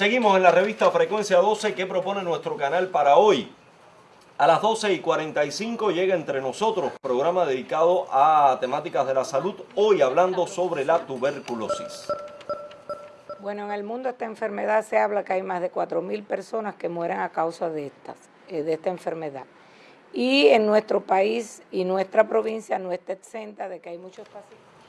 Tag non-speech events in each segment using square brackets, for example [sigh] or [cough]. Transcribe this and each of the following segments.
Seguimos en la revista Frecuencia 12 que propone nuestro canal para hoy. A las 12 y 45 llega entre nosotros programa dedicado a temáticas de la salud, hoy hablando sobre la tuberculosis. Bueno, en el mundo esta enfermedad se habla que hay más de 4.000 personas que mueren a causa de, estas, eh, de esta enfermedad. Y en nuestro país y nuestra provincia no está exenta de que hay muchos pacientes.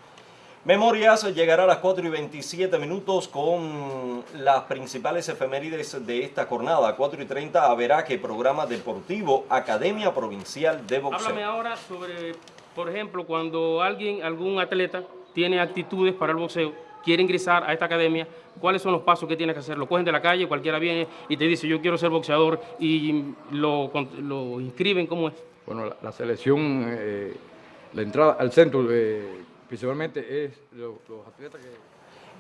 Memorias llegará a las 4 y 27 minutos con las principales efemérides de esta jornada. 4 y 30 verá que programa deportivo Academia Provincial de Boxeo. Háblame ahora sobre, por ejemplo, cuando alguien, algún atleta tiene actitudes para el boxeo, quiere ingresar a esta academia, ¿cuáles son los pasos que tiene que hacer? Lo cogen de la calle, cualquiera viene y te dice yo quiero ser boxeador y lo, lo inscriben, ¿cómo es? Bueno, la, selección, eh, la entrada al centro... Eh, principalmente es los, atletas que...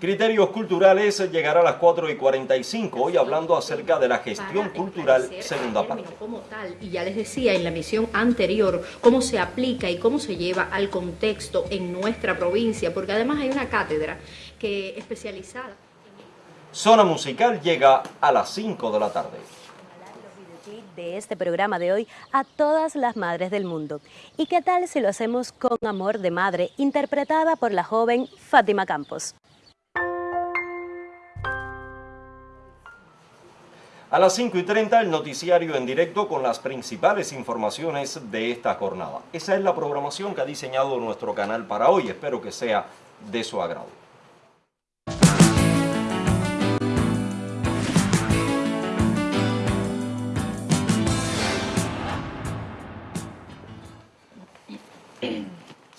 Criterios Culturales llegará a las 4 y 45, hoy hablando acerca de la gestión cultural segunda parte. Como tal, y ya les decía en la misión anterior, cómo se aplica y cómo se lleva al contexto en nuestra provincia, porque además hay una cátedra que especializada. Zona Musical llega a las 5 de la tarde de este programa de hoy a todas las madres del mundo. ¿Y qué tal si lo hacemos con Amor de Madre, interpretada por la joven Fátima Campos? A las 5 y 30 el noticiario en directo con las principales informaciones de esta jornada. Esa es la programación que ha diseñado nuestro canal para hoy. Espero que sea de su agrado.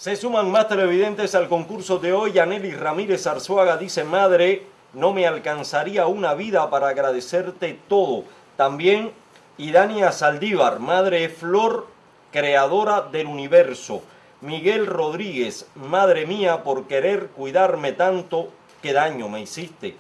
Se suman más televidentes al concurso de hoy. Aneli Ramírez Arzuaga dice, madre, no me alcanzaría una vida para agradecerte todo. También Idania Saldívar, madre Flor, creadora del universo. Miguel Rodríguez, madre mía, por querer cuidarme tanto, qué daño me hiciste.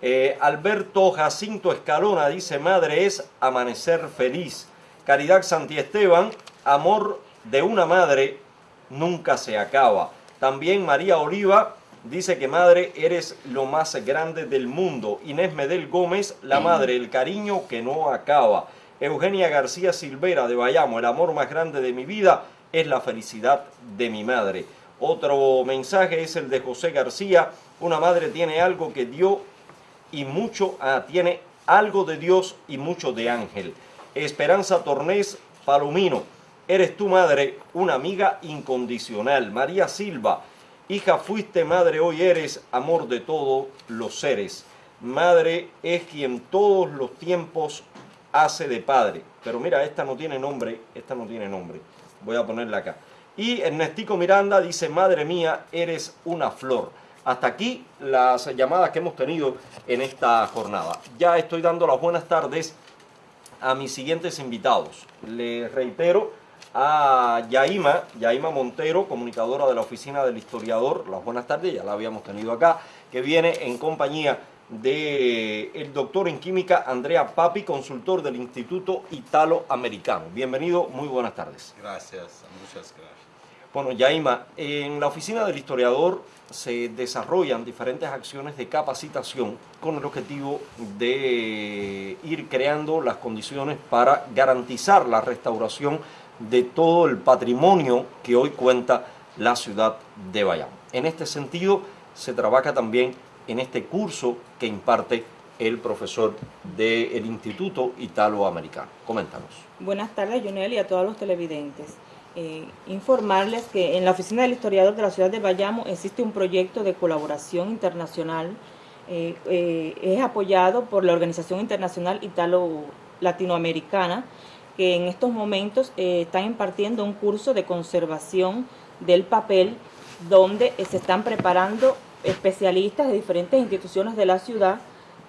Eh, Alberto Jacinto Escalona dice, madre es amanecer feliz. Caridad Santiesteban, amor de una madre nunca se acaba. También María Oliva dice que madre eres lo más grande del mundo. Inés Medel Gómez, la madre, el cariño que no acaba. Eugenia García Silvera de Bayamo, el amor más grande de mi vida es la felicidad de mi madre. Otro mensaje es el de José García, una madre tiene algo que dio y mucho, ah, tiene algo de Dios y mucho de ángel. Esperanza Tornés Palomino, Eres tu madre una amiga incondicional. María Silva, hija fuiste madre, hoy eres amor de todos los seres. Madre es quien todos los tiempos hace de padre. Pero mira, esta no tiene nombre, esta no tiene nombre. Voy a ponerla acá. Y Ernestico Miranda dice, madre mía, eres una flor. Hasta aquí las llamadas que hemos tenido en esta jornada. Ya estoy dando las buenas tardes a mis siguientes invitados. Les reitero, a Yaima, Yaima Montero, comunicadora de la Oficina del Historiador, las buenas tardes, ya la habíamos tenido acá, que viene en compañía del el doctor en química Andrea Papi, consultor del Instituto Italo-Americano. Bienvenido, muy buenas tardes. Gracias, muchas gracias. Bueno, Yaima, en la Oficina del Historiador se desarrollan diferentes acciones de capacitación con el objetivo de ir creando las condiciones para garantizar la restauración de todo el patrimonio que hoy cuenta la ciudad de Bayamo. En este sentido, se trabaja también en este curso que imparte el profesor del Instituto Italoamericano. Coméntanos. Buenas tardes, Jonel, y a todos los televidentes. Eh, informarles que en la Oficina del Historiador de la Ciudad de Bayamo existe un proyecto de colaboración internacional. Eh, eh, es apoyado por la Organización Internacional Italo-Latinoamericana, que en estos momentos eh, están impartiendo un curso de conservación del papel donde eh, se están preparando especialistas de diferentes instituciones de la ciudad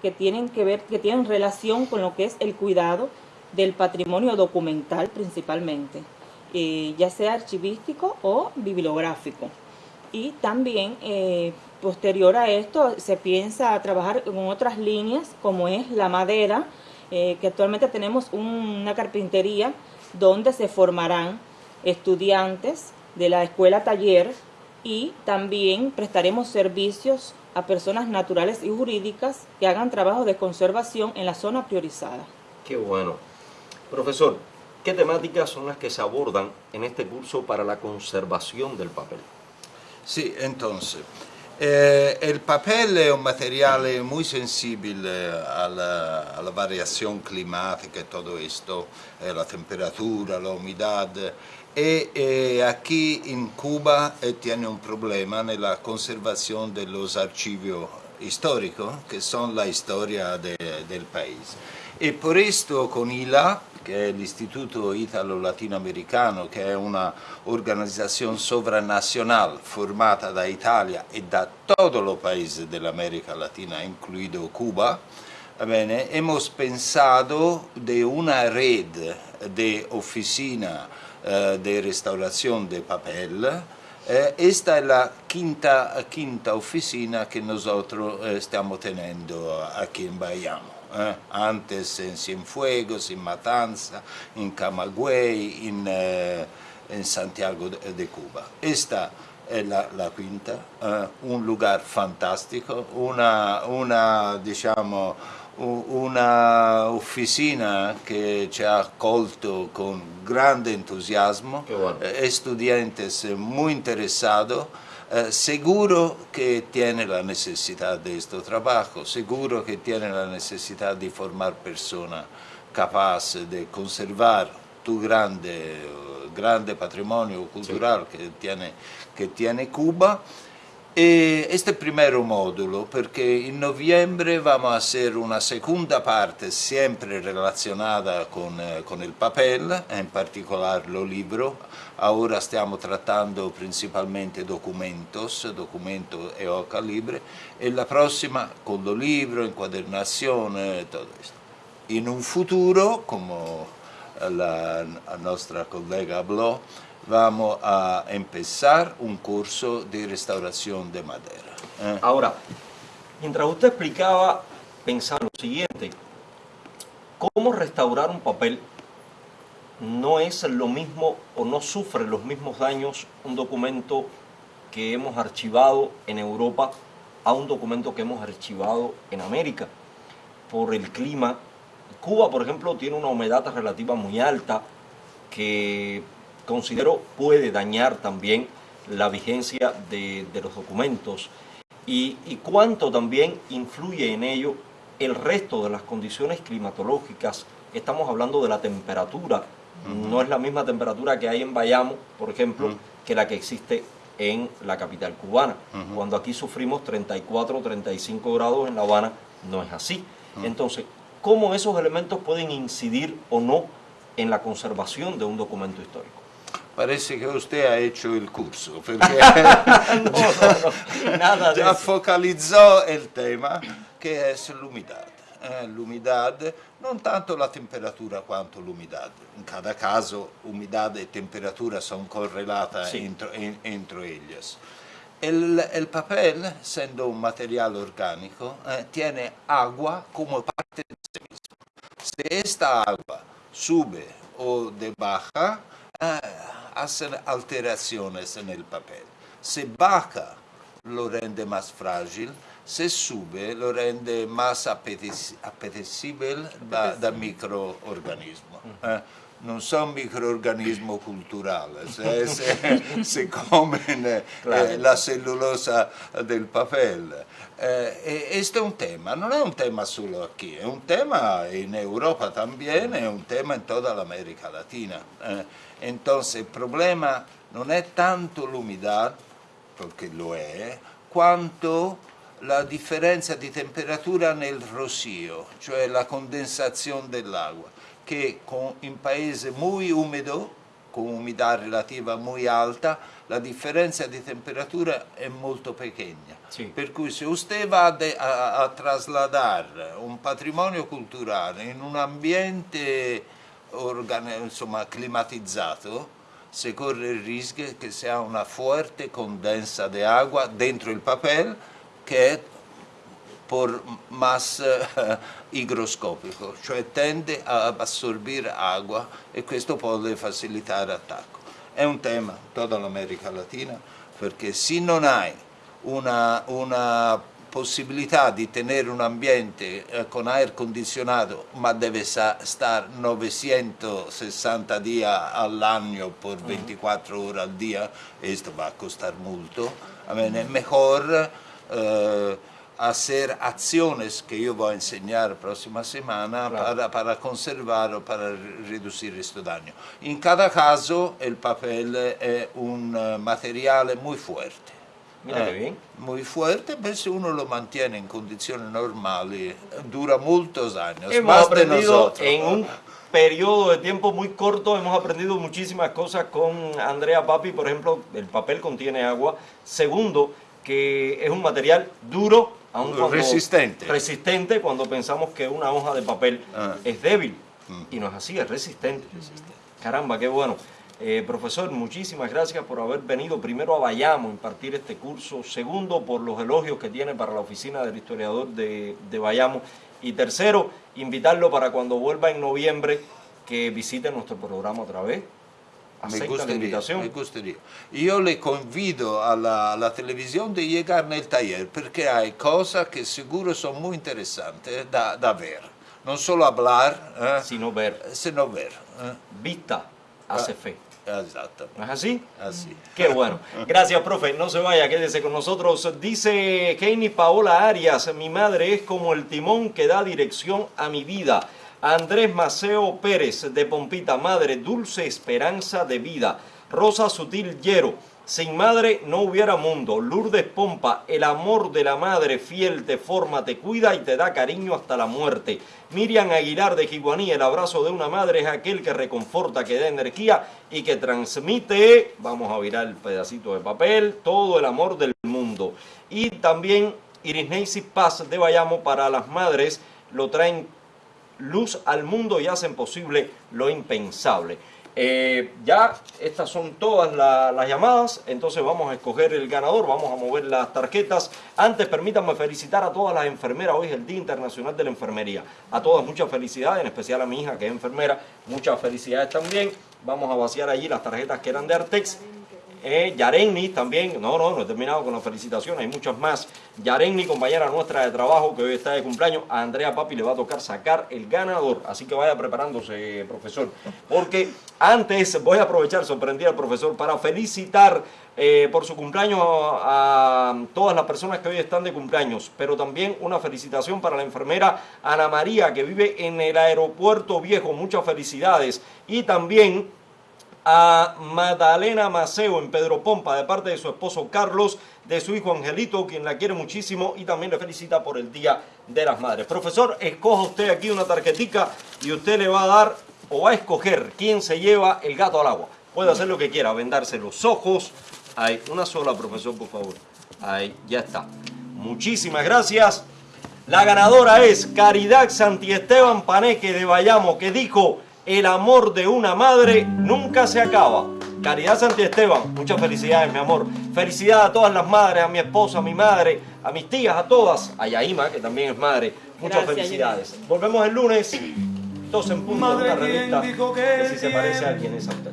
que tienen que ver, que tienen relación con lo que es el cuidado del patrimonio documental principalmente, eh, ya sea archivístico o bibliográfico. Y también posterior a esto se piensa trabajar en otras líneas como es la madera, eh, que actualmente tenemos una carpintería donde se formarán estudiantes de la escuela taller y también prestaremos servicios a personas naturales y jurídicas que hagan trabajos de conservación en la zona priorizada. Qué bueno. Profesor, ¿qué temáticas son las que se abordan en este curso para la conservación del papel? Sí, entonces, eh, el papel es un material muy sensible a la, a la variación climática y eh, la temperatura, la humedad, y eh, aquí en Cuba tiene un problema nella conservazione dello archivos históricos, que son la historia de, del país. E per questo con ILA, che è l'Istituto Italo-Latinoamericano, che è una organizzazione sovranazionale formata da Italia e da tutto il paese dell'America Latina, incluido Cuba, bene, hemos pensado de una red de oficina eh, de restauración de papel. Eh, esta es la quinta, quinta oficina que nosotros eh, estamos teniendo aquí en Bayamo. Eh. Antes en Cienfuegos, en Matanza, en Camagüey, en, eh, en Santiago de, de, Cuba. Esta es la, la quinta, eh, un lugar fantástico, una, una diciamo, una oficina che ci ha accolto con grande entusiasmo, bueno. eh, estudiantes muy interesados, eh, seguro que tiene la necesidad de este trabajo, seguro que tiene la necesidad de formar personas capaces de conservar tu grande, grande patrimonio cultural sí. que, tiene, que tiene Cuba E este primero módulo, perché in noviembre vamos a hacer una segunda parte sempre relazionata con, eh, con il papel, in particolare lo libro. Ora stiamo trattando principalmente documentos, documento e hoja libre, e la prossima con lo libro, inquadernazione, tutto questo. In un futuro, come la, la nostra collega hablò, vamos a empezar un curso de restauración de madera. ¿eh? Ahora, mientras usted explicaba, pensaba lo siguiente, ¿cómo restaurar un papel no es lo mismo o no sufre los mismos daños un documento que hemos archivado en Europa a un documento que hemos archivado en América? Por el clima. Cuba, por ejemplo, tiene una humedad relativa muy alta que considero puede dañar también la vigencia de, de los documentos y, y, cuánto también influye en ello el resto de las condiciones climatológicas. Estamos hablando de la temperatura, uh -huh. no es la misma temperatura que hay en Bayamo, por ejemplo, uh -huh. que la que existe en la capital cubana. Uh -huh. Cuando aquí sufrimos 34, 35 grados en La Habana, no es así. Entonces, ¿cómo esos elementos pueden incidir o no en la conservación de un documento histórico? Parece que usted ha hecho el curso, perché [laughs] no, no, no, già focalizzò il tema che è l'umidad. Eh, l'umidad, non tanto la temperatura quanto l'umidad. In cada caso umidad e temperatura sono correlate sì. entro, en, entro ellas. El, el, papel, essendo un materiale organico, eh, tiene agua come parte di sé mismo. Se esta agua sube o de baja, eh, hacen alteraciones en el papel. Se baja, lo rende más frágil, se sube, lo rende más apetecible da, da microorganismo. Eh? Non sono microorganismi culturali, eh, [laughs] se, se comen claro. eh, la cellulosa del papel. Eh, questo è un tema, non è un tema solo qui, è un tema in Europa también, è un tema in tutta l'America Latina. Eh. Entonces il problema non è tanto l'umidad, perché lo è, quanto la differenza di temperatura nel rosio, cioè la condensazione dell'acqua che con, in paese muy húmedo, con umidità relativa muy alta, la differenza di temperatura è molto piccola. Sì. Per cui se usted va a, a trasladare un patrimonio culturale in un ambiente insomma, climatizzato, se corre il rischio che sia una forte condensa di acqua dentro il papel che è por más uh, higroscópico, cioè tende a assorbire acqua e questo può facilitare l'attacco. È un tema tutta l'America Latina perché se non hai una, una possibilità di tenere un ambiente eh, con aria condizionato ma deve estar 960 días al año por 24 horas al día, esto va a costar mucho. Es mejor eh, hacer acciones que yo voy a enseñar la próxima semana claro. para, para, conservar o para reducir este daño. En cada caso el papel es un uh, material muy fuerte. Mira eh, bien. Muy fuerte, pero si uno lo mantiene en condiciones normales, dura muchos años. Hemos más aprendido de nosotros. en un periodo de tiempo muy corto, hemos aprendido muchísimas cosas con Andrea Papi, por ejemplo, el papel contiene agua. Segundo, que es un material duro, aun cuando resistente. resistente cuando pensamos que una hoja de papel Ah. es débil. Mm. Y no es así, es resistente. Caramba, qué bueno. Eh, profesor, muchísimas gracias por haber venido primero a Bayamo a impartir este curso, segundo por los elogios que tiene para la oficina del historiador de, de Bayamo y tercero, invitarlo para cuando vuelva en noviembre que visite nuestro programa otra vez. Me Acepta la gustaría, invitación. me gustaría. Yo le convido a la, a la televisión de llegar en el taller porque hay cosas que seguro son muy interesantes da, da ver. No solo hablar, eh, Sino ver. sino ver. eh. Vista hace Ah. fe. ¿No es así? Así. Qué bueno. Gracias, profe. No se vaya, quédese con nosotros. Dice Kenny Paola Arias, mi madre es como el timón que da dirección a mi vida. Andrés Maceo Pérez de Pompita, madre, dulce esperanza de vida. Rosa Sutil Llero, sin madre no hubiera mundo. Lourdes Pompa, el amor de la madre fiel te forma, te cuida y te da cariño hasta la muerte. Miriam Aguilar de Jiguaní, el abrazo de una madre es aquel que reconforta, que da energía y que transmite, vamos a virar el pedacito de papel, todo el amor del mundo. Y también Iris Paz de Bayamo para las madres lo traen luz al mundo y hacen posible lo impensable. Eh, ya estas son todas la- las llamadas, entonces vamos a escoger el ganador, vamos a mover las tarjetas. Antes permítanme felicitar a todas las enfermeras, hoy es el Día Internacional de la Enfermería. A todas muchas felicidades, en especial a mi hija que es enfermera, muchas felicidades también. Vamos a vaciar allí las tarjetas que eran de Artex. Eh, Yarenni también, no, no, no he terminado con las felicitaciones, hay muchas más. Yarenni, compañera nuestra de trabajo, que hoy está de cumpleaños, a Andrea Papi le va a tocar sacar el ganador, así que vaya preparándose, profesor. Porque antes voy a aprovechar, sorprendí al profesor, para felicitar eh, por su cumpleaños a, a todas las personas que hoy están de cumpleaños, pero también una felicitación para la enfermera Ana María, que vive en el aeropuerto viejo, muchas felicidades. Y también a Magdalena Maceo en Pedro Pompa de parte de su esposo Carlos, de su hijo Angelito, quien la quiere muchísimo y también le felicita por el Día de las Madres. Profesor, escoja usted aquí una tarjetica y usted le va a dar o va a escoger quién se lleva el gato al agua. Puede hacer lo que quiera, vendarse los ojos. Hay una sola, profesor, por favor. Ahí, ya está. Muchísimas gracias. La ganadora es Caridad Santiesteban Paneque de Bayamo, que dijo, el amor de una madre nunca se acaba. Caridad Santiesteban, muchas felicidades, mi amor. Felicidades a todas las madres, a mi esposa, a mi madre, a mis tías, a todas. A Yaima, que también es madre. Muchas Gracias, felicidades. Volvemos el lunes, 12 en punto, Madre, una revista ¿quién dijo que que si se parece a quien es a usted.